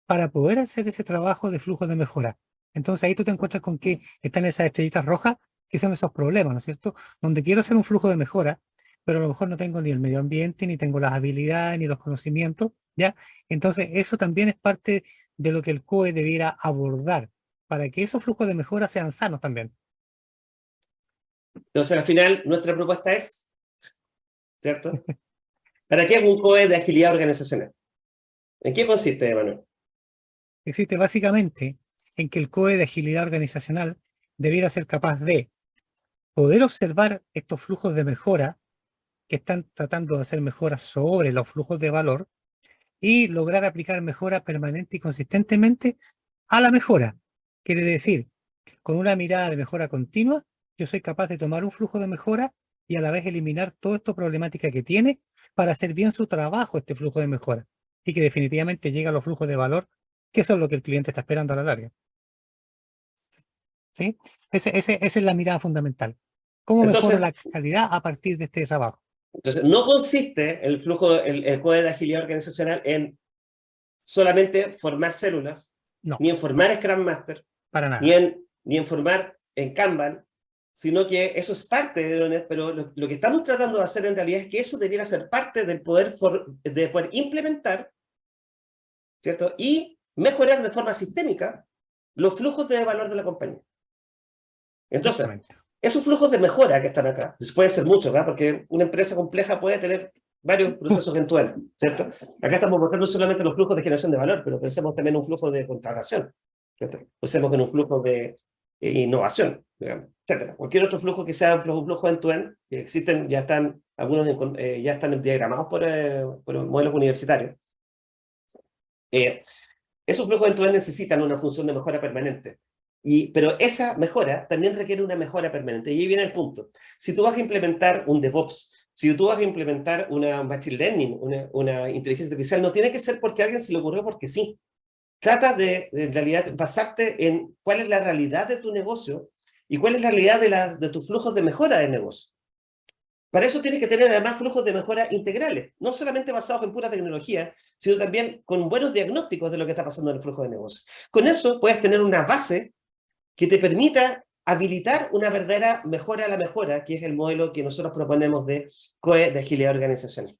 para poder hacer ese trabajo de flujo de mejora. Entonces ahí tú te encuentras con que están esas estrellitas rojas, que son esos problemas, ¿no es cierto? Donde quiero hacer un flujo de mejora, pero a lo mejor no tengo ni el medio ambiente, ni tengo las habilidades, ni los conocimientos, ¿ya? Entonces eso también es parte de lo que el COE debiera abordar, para que esos flujos de mejora sean sanos también. Entonces al final nuestra propuesta es, ¿cierto? ¿Para qué es un COE de agilidad organizacional? ¿En qué consiste, Emanuel? Existe básicamente en que el COE de agilidad organizacional debiera ser capaz de poder observar estos flujos de mejora que están tratando de hacer mejoras sobre los flujos de valor y lograr aplicar mejora permanente y consistentemente a la mejora. Quiere decir, con una mirada de mejora continua, yo soy capaz de tomar un flujo de mejora y a la vez eliminar toda esta problemática que tiene para hacer bien su trabajo este flujo de mejora y que definitivamente llega a los flujos de valor, que es lo que el cliente está esperando a la larga. ¿Sí? Esa es la mirada fundamental. ¿Cómo mejora la calidad a partir de este trabajo? Entonces, no consiste el flujo, el, el código de agilidad organizacional en solamente formar células, ni en formar Scrum Master, Para nada. Ni, en, ni en formar en Kanban, sino que eso es parte de lo, pero lo, que estamos tratando de hacer en realidad es que eso debiera ser parte del poder, de poder implementar, ¿cierto? Y mejorar de forma sistémica los flujos de valor de la compañía. Entonces, esos flujos de mejora que están acá, pues puede ser mucho, ¿verdad? Porque una empresa compleja puede tener varios procesos en ¿cierto? Acá estamos mostrando solamente los flujos de generación de valor, pero pensemos también en un flujo de contratación, ¿cierto? Pensemos en un flujo de eh, innovación, digamos, etcétera. Cualquier otro flujo que sea un flujo, flujo end-to-end, que existen, ya están, algunos eh, ya están diagramados por, eh, por modelos universitarios. esos flujos end-to-end necesitan una función de mejora permanente. Y, pero esa mejora también requiere una mejora permanente. Y ahí viene el punto. Si tú vas a implementar un DevOps, si tú vas a implementar una Machine Learning, una, una inteligencia artificial, no tiene que ser porque a alguien se le ocurrió porque sí. Trata de, en realidad, basarte en cuál es la realidad de tu negocio y cuál es la realidad de, la, de tus flujos de mejora de negocio. Para eso tienes que tener además flujos de mejora integrales, no solamente basados en pura tecnología, sino también con buenos diagnósticos de lo que está pasando en el flujo de negocio. Con eso puedes tener una base que te permita habilitar una verdadera mejora a la mejora, que es el modelo que nosotros proponemos de COE de agilidad organizacional.